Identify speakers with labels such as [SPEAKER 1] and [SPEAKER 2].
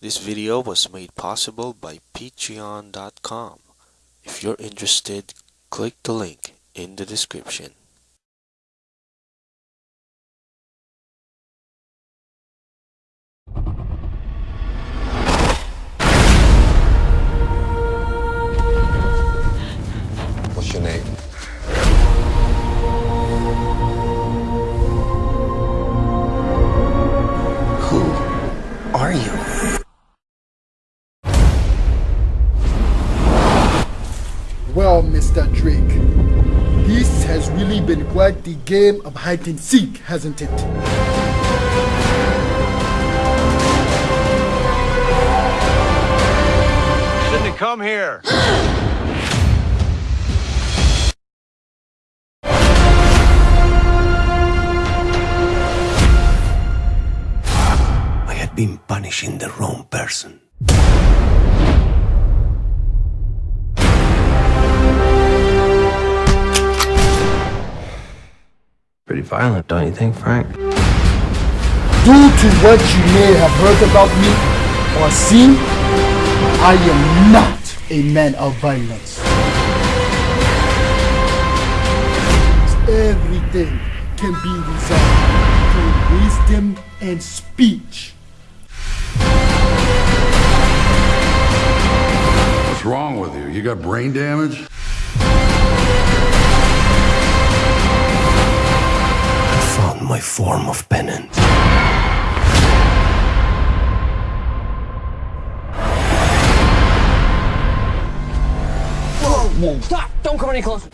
[SPEAKER 1] This video was made possible by patreon.com. If you're interested, click the link in the description.
[SPEAKER 2] What's your name?
[SPEAKER 3] Who are you?
[SPEAKER 4] Mr. Drake, this has really been quite the game of hide and seek, hasn't it?
[SPEAKER 5] Shouldn't have come here.
[SPEAKER 3] I had been punishing the wrong person. Violent, don't you think, Frank?
[SPEAKER 4] Due to what you may have heard about me or seen, I am not a man of violence. Everything can be resolved through wisdom and speech.
[SPEAKER 6] What's wrong with you? You got brain damage?
[SPEAKER 3] My form of penance.
[SPEAKER 7] Stop! Don't come any closer.